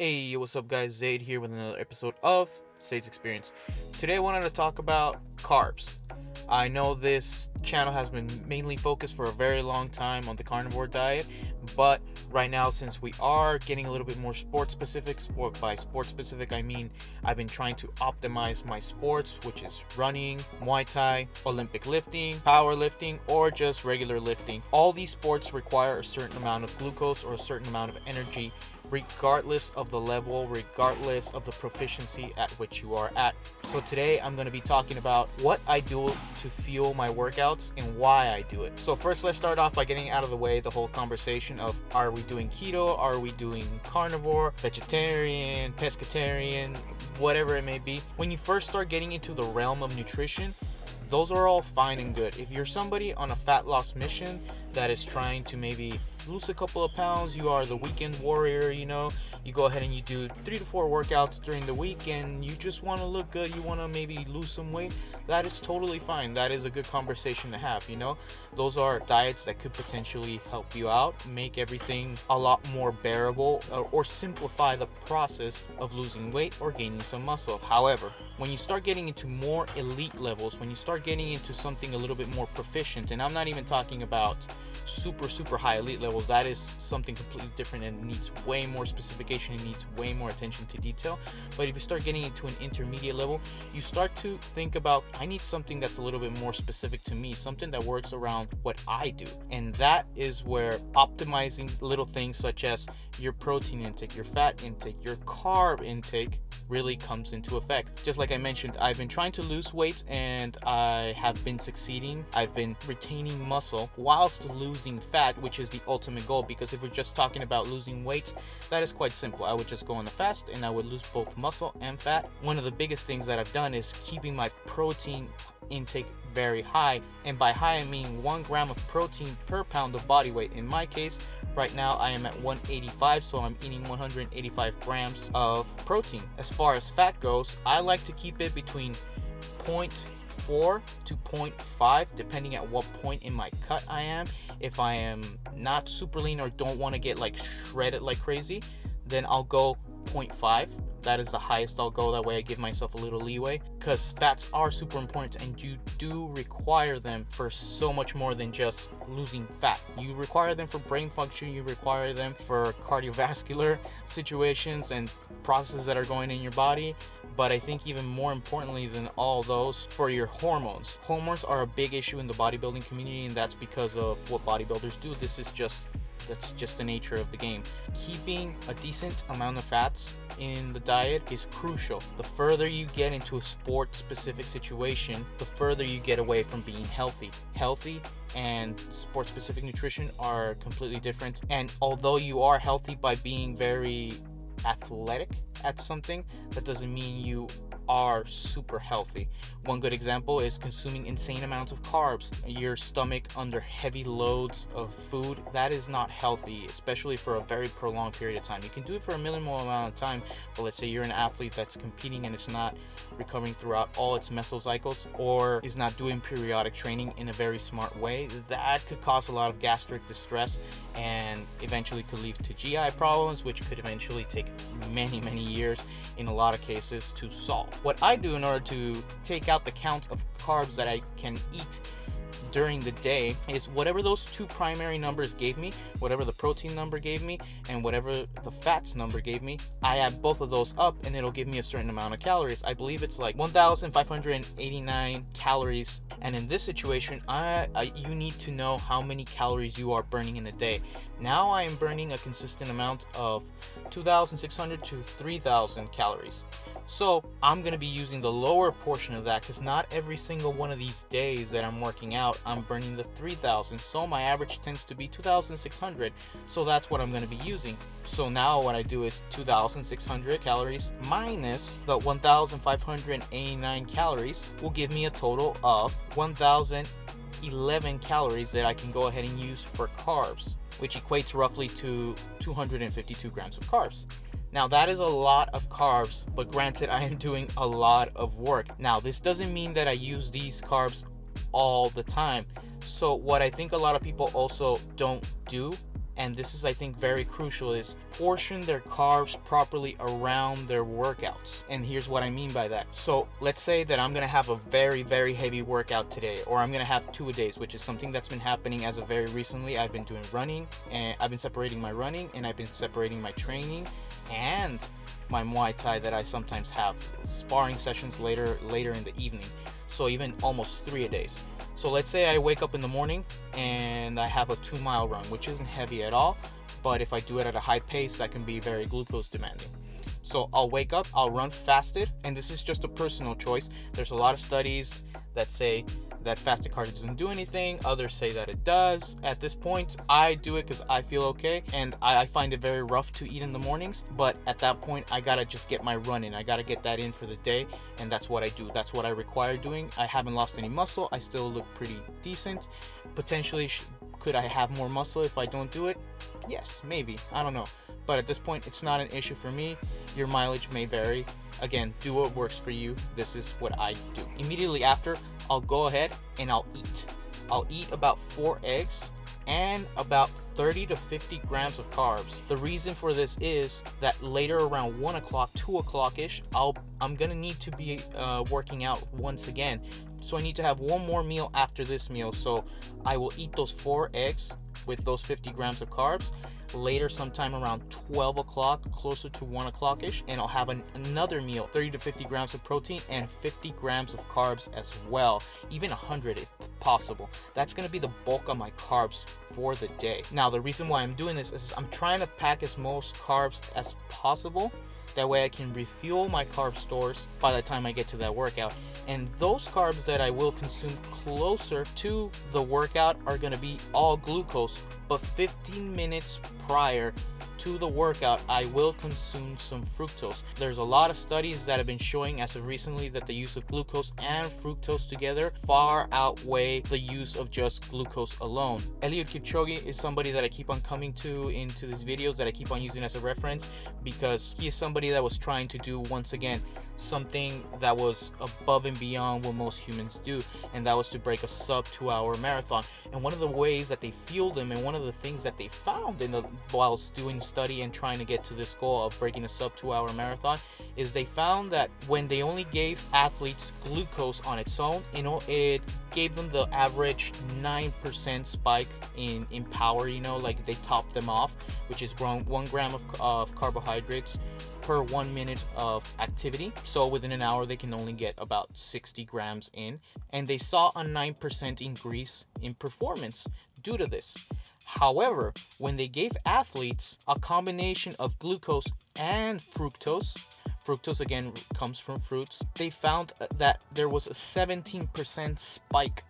Hey, what's up guys? Zaid here with another episode of Zaid's Experience. Today I wanted to talk about carbs. I know this channel has been mainly focused for a very long time on the carnivore diet, but right now since we are getting a little bit more sport specific, sport by sport specific I mean I've been trying to optimize my sports, which is running, Muay Thai, Olympic lifting, powerlifting, or just regular lifting. All these sports require a certain amount of glucose or a certain amount of energy regardless of the level, regardless of the proficiency at which you are at. So today I'm going to be talking about what I do to fuel my workouts and why I do it. So first let's start off by getting out of the way the whole conversation of are we doing keto, are we doing carnivore, vegetarian, pescatarian, whatever it may be. When you first start getting into the realm of nutrition, those are all fine and good. If you're somebody on a fat loss mission that is trying to maybe lose a couple of pounds, you are the weekend warrior, you know, you go ahead and you do three to four workouts during the week and you just want to look good, you want to maybe lose some weight, that is totally fine. That is a good conversation to have, you know. Those are diets that could potentially help you out, make everything a lot more bearable or, or simplify the process of losing weight or gaining some muscle. However, when you start getting into more elite levels, when you start getting into something a little bit more proficient, and I'm not even talking about super super high elite levels that is something completely different and needs way more specification and needs way more attention to detail. But if you start getting into an intermediate level you start to think about i need something that's a little bit more specific to me something that works around what i do. And that is where optimizing little things such as your protein intake your fat intake your carb intake really comes into effect. Just like I mentioned, I've been trying to lose weight and I have been succeeding. I've been retaining muscle whilst losing fat, which is the ultimate goal. Because if we're just talking about losing weight, that is quite simple. I would just go on the fast and I would lose both muscle and fat. One of the biggest things that I've done is keeping my protein intake very high and by high I mean one gram of protein per pound of body weight in my case right now I am at 185 so I'm eating 185 grams of protein. As far as fat goes I like to keep it between 0.4 to 0.5 depending at what point in my cut I am. If I am not super lean or don't want to get like shredded like crazy then I'll go 0.5 that is the highest I'll go. That way I give myself a little leeway because fats are super important and you do require them for so much more than just losing fat. You require them for brain function, you require them for cardiovascular situations and processes that are going in your body. But I think even more importantly than all those, for your hormones. Hormones are a big issue in the bodybuilding community and that's because of what bodybuilders do. This is just that's just the nature of the game. Keeping a decent amount of fats in the diet is crucial. The further you get into a sport specific situation, the further you get away from being healthy. Healthy and sport specific nutrition are completely different. And although you are healthy by being very athletic at something, that doesn't mean you are super healthy. One good example is consuming insane amounts of carbs. Your stomach under heavy loads of food, that is not healthy, especially for a very prolonged period of time. You can do it for a minimal amount of time, but let's say you're an athlete that's competing and it's not recovering throughout all its mesocycles or is not doing periodic training in a very smart way, that could cause a lot of gastric distress and eventually could lead to GI problems, which could eventually take many, many years in a lot of cases to solve. What I do in order to take out the count of carbs that I can eat during the day is whatever those two primary numbers gave me, whatever the protein number gave me, and whatever the fats number gave me, I add both of those up and it'll give me a certain amount of calories. I believe it's like 1,589 calories. And in this situation, I, I, you need to know how many calories you are burning in a day. Now I am burning a consistent amount of 2,600 to 3,000 calories. So I'm going to be using the lower portion of that because not every single one of these days that I'm working out, I'm burning the 3000. So my average tends to be 2600. So that's what I'm going to be using. So now what I do is 2600 calories minus the 1589 calories will give me a total of 1011 calories that I can go ahead and use for carbs, which equates roughly to 252 grams of carbs. Now that is a lot of carbs, but granted I am doing a lot of work. Now this doesn't mean that I use these carbs all the time. So what I think a lot of people also don't do and this is I think very crucial is portion their carbs properly around their workouts. And here's what I mean by that. So let's say that I'm gonna have a very, very heavy workout today, or I'm gonna have two a days, which is something that's been happening as of very recently. I've been doing running and I've been separating my running and I've been separating my training and my Muay Thai that I sometimes have sparring sessions later later in the evening. So even almost three a days. So let's say I wake up in the morning and I have a two mile run, which isn't heavy at all, but if I do it at a high pace, that can be very glucose demanding. So I'll wake up, I'll run fasted, and this is just a personal choice. There's a lot of studies that say that fasted cardio doesn't do anything. Others say that it does. At this point, I do it because I feel okay, and I, find it very rough to eat in the mornings. But at that point, I gotta just get my run in. I gotta get that in for the day, and that's what I do. That's what I require doing. I haven't lost any muscle. I still look pretty decent. Potentially, could I have more muscle if I don't do it? Yes, maybe. I don't know. But at this point, it's not an issue for me. Your mileage may vary. Again, do what works for you. This is what I do. Immediately after, I'll go ahead and I'll eat. I'll eat about four eggs and about 30 to 50 grams of carbs. The reason for this is that later around 1 o'clock, 2 o'clock ish, I'll, I'm gonna need to be uh, working out once again. So I need to have one more meal after this meal. So I will eat those four eggs with those 50 grams of carbs later sometime around 12 o'clock closer to 1 o'clock ish and i'll have an, another meal 30 to 50 grams of protein and 50 grams of carbs as well even 100 if possible. That's going to be the bulk of my carbs for the day. Now the reason why i'm doing this is i'm trying to pack as most carbs as possible that way I can refuel my carb stores by the time I get to that workout. And those carbs that I will consume closer to the workout are going to be all glucose. But 15 minutes prior to the workout, I will consume some fructose. There's a lot of studies that have been showing as of recently that the use of glucose and fructose together far outweigh the use of just glucose alone. Eliud Kipchoge is somebody that I keep on coming to into these videos that I keep on using as a reference because he is somebody that was trying to do once again something that was above and beyond what most humans do and that was to break a sub two hour marathon and one of the ways that they fueled them and one of the things that they found in the whilst doing study and trying to get to this goal of breaking a sub two hour marathon is they found that when they only gave athletes glucose on its own you know it gave them the average 9% spike in in power you know like they topped them off which is one gram of, of carbohydrates per one minute of activity. So within an hour, they can only get about 60 grams in. And they saw a 9% increase in performance due to this. However, when they gave athletes a combination of glucose and fructose, fructose again comes from fruits, they found that there was a 17% spike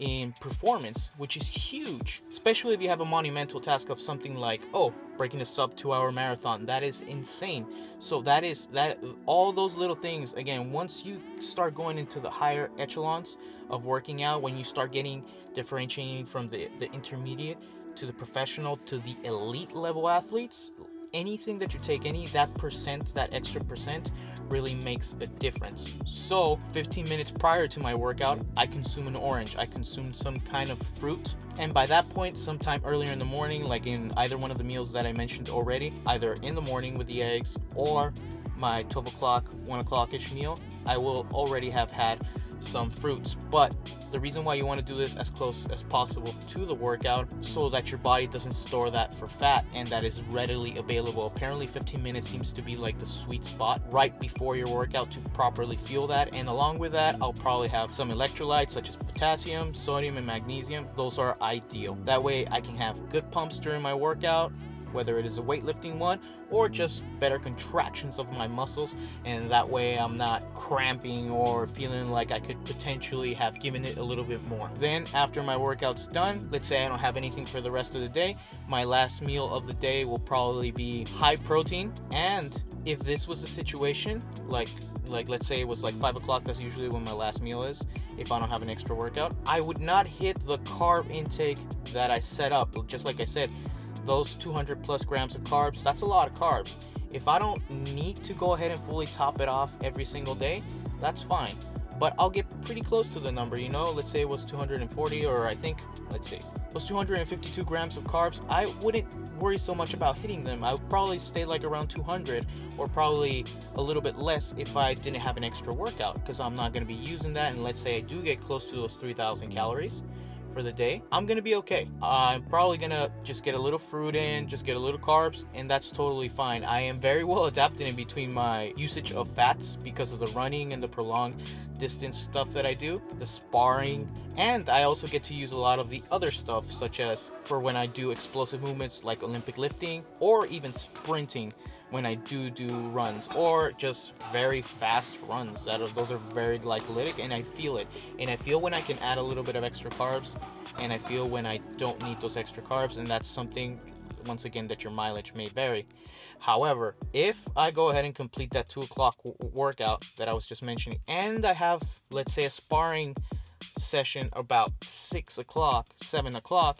in performance, which is huge, especially if you have a monumental task of something like, oh, breaking a sub two hour marathon. That is insane. So that is that all those little things, again, once you start going into the higher echelons of working out, when you start getting differentiating from the, the intermediate to the professional to the elite level athletes, anything that you take, any that percent, that extra percent really makes a difference. So 15 minutes prior to my workout, I consume an orange. I consume some kind of fruit. And by that point, sometime earlier in the morning, like in either one of the meals that I mentioned already, either in the morning with the eggs or my 12 o'clock, 1 o'clock-ish meal, I will already have had some fruits. But the reason why you want to do this as close as possible to the workout so that your body doesn't store that for fat and that is readily available. Apparently 15 minutes seems to be like the sweet spot right before your workout to properly fuel that. And along with that, I'll probably have some electrolytes such as potassium, sodium, and magnesium. Those are ideal. That way I can have good pumps during my workout whether it is a weightlifting one or just better contractions of my muscles and that way I'm not cramping or feeling like I could potentially have given it a little bit more. Then after my workout's done, let's say I don't have anything for the rest of the day, my last meal of the day will probably be high protein and if this was a situation like like let's say it was like five o'clock that's usually when my last meal is if i don't have an extra workout i would not hit the carb intake that i set up just like i said those 200 plus grams of carbs, that's a lot of carbs. If I don't need to go ahead and fully top it off every single day, that's fine. But I'll get pretty close to the number, you know, let's say it was 240 or I think, let's see, those 252 grams of carbs, I wouldn't worry so much about hitting them. I would probably stay like around 200 or probably a little bit less if I didn't have an extra workout because I'm not going to be using that. And let's say I do get close to those 3,000 calories for the day, I'm gonna be okay. I'm probably gonna just get a little fruit in, just get a little carbs, and that's totally fine. I am very well adapted in between my usage of fats because of the running and the prolonged distance stuff that I do, the sparring, and I also get to use a lot of the other stuff, such as for when I do explosive movements like Olympic lifting or even sprinting when I do do runs or just very fast runs that are, those are very glycolytic and I feel it. And I feel when I can add a little bit of extra carbs and I feel when I don't need those extra carbs and that's something once again that your mileage may vary. However if I go ahead and complete that two o'clock workout that I was just mentioning and I have let's say a sparring session about six o'clock seven o'clock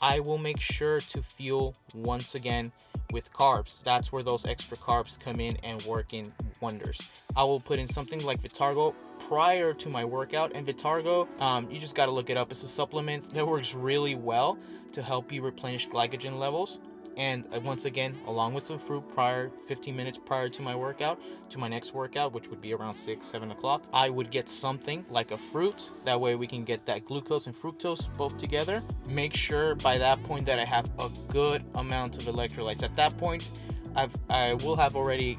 I will make sure to fuel once again with carbs. That's where those extra carbs come in and work in wonders. I will put in something like Vitargo prior to my workout and Vitargo, um, you just got to look it up. It's a supplement that works really well to help you replenish glycogen levels and uh, once again along with some fruit prior 15 minutes prior to my workout to my next workout which would be around 6 7 o'clock i would get something like a fruit. That way we can get that glucose and fructose both together. Make sure by that point that i have a good amount of electrolytes. At that point i've i will have already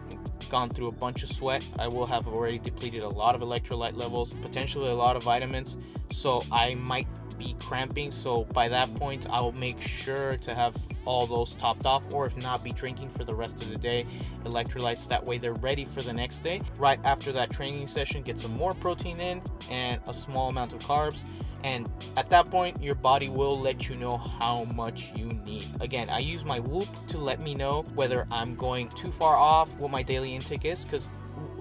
gone through a bunch of sweat. I will have already depleted a lot of electrolyte levels potentially a lot of vitamins. So i might be cramping. So by that point i'll make sure to have all those topped off or if not be drinking for the rest of the day. Electrolytes that way they're ready for the next day. Right after that training session get some more protein in and a small amount of carbs. And at that point your body will let you know how much you need. Again i use my whoop to let me know whether i'm going too far off what my daily intake is because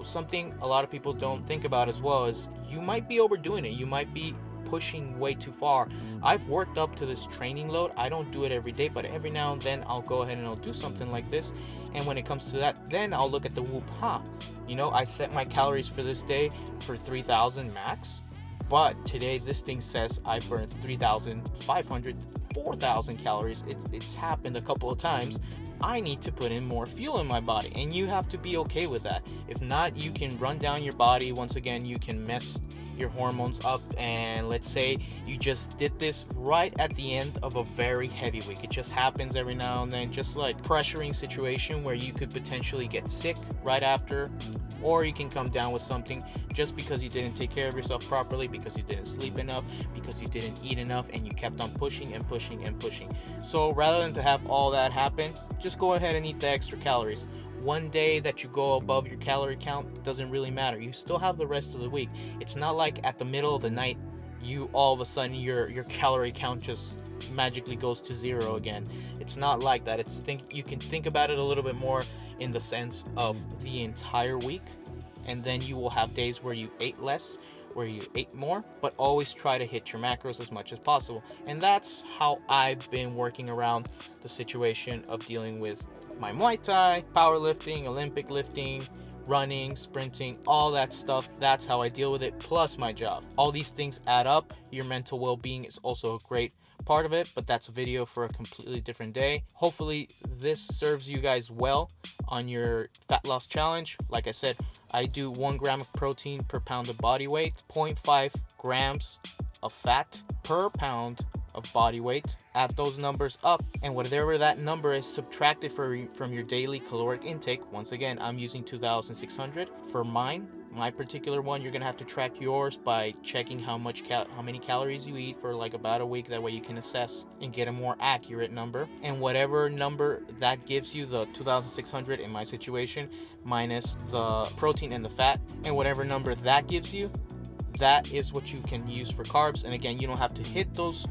something a lot of people don't think about as well is you might be overdoing it. You might be pushing way too far. I've worked up to this training load. I don't do it every day, but every now and then I'll go ahead and I'll do something like this. And when it comes to that, then I'll look at the whoop, huh? You know, I set my calories for this day for 3,000 max, but today this thing says I burned 3,500, 4,000 calories. It, it's happened a couple of times. I need to put in more fuel in my body and you have to be okay with that. If not, you can run down your body. Once again, you can mess your hormones up and let's say you just did this right at the end of a very heavy week it just happens every now and then just like pressuring situation where you could potentially get sick right after or you can come down with something just because you didn't take care of yourself properly because you didn't sleep enough because you didn't eat enough and you kept on pushing and pushing and pushing so rather than to have all that happen just go ahead and eat the extra calories one day that you go above your calorie count doesn't really matter. You still have the rest of the week. It's not like at the middle of the night you all of a sudden your your calorie count just magically goes to zero again. It's not like that. It's think you can think about it a little bit more in the sense of the entire week and then you will have days where you ate less where you ate more, but always try to hit your macros as much as possible. And that's how I've been working around the situation of dealing with my Muay Thai, powerlifting, Olympic lifting, running, sprinting, all that stuff. That's how I deal with it, plus my job. All these things add up. Your mental well being is also a great part of it, but that's a video for a completely different day. Hopefully, this serves you guys well on your fat loss challenge. Like I said, I do one gram of protein per pound of body weight, 0.5 grams of fat per pound of body weight. Add those numbers up and whatever that number is subtracted for, from your daily caloric intake. Once again, I'm using 2,600 for mine. My particular one, you're gonna have to track yours by checking how much how many calories you eat for like about a week. That way you can assess and get a more accurate number. And whatever number that gives you, the 2,600 in my situation, minus the protein and the fat, and whatever number that gives you, that is what you can use for carbs. And again, you don't have to hit those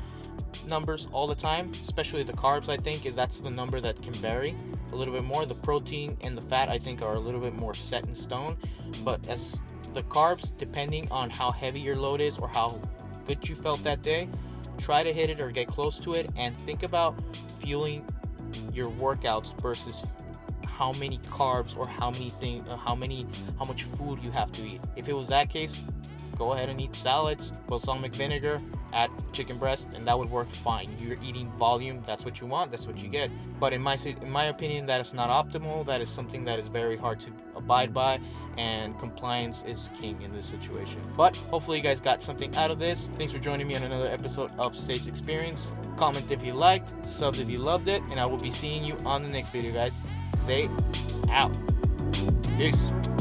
numbers all the time, especially the carbs. I think that's the number that can vary a little bit more. The protein and the fat, I think, are a little bit more set in stone. But as the carbs, depending on how heavy your load is or how good you felt that day, try to hit it or get close to it and think about fueling your workouts versus how many carbs or how many thing uh, how many how much food you have to eat if it was that case go ahead and eat salads balsamic vinegar add chicken breast and that would work fine. You're eating volume that's what you want that's what you mm. get. But in my in my opinion that is not optimal that is something that is very hard to abide by and compliance is king in this situation. But hopefully you guys got something out of this. Thanks for joining me on another episode of Zaid's Experience. Comment if you liked sub if you loved it and i will be seeing you on the next video guys. Say out. Peace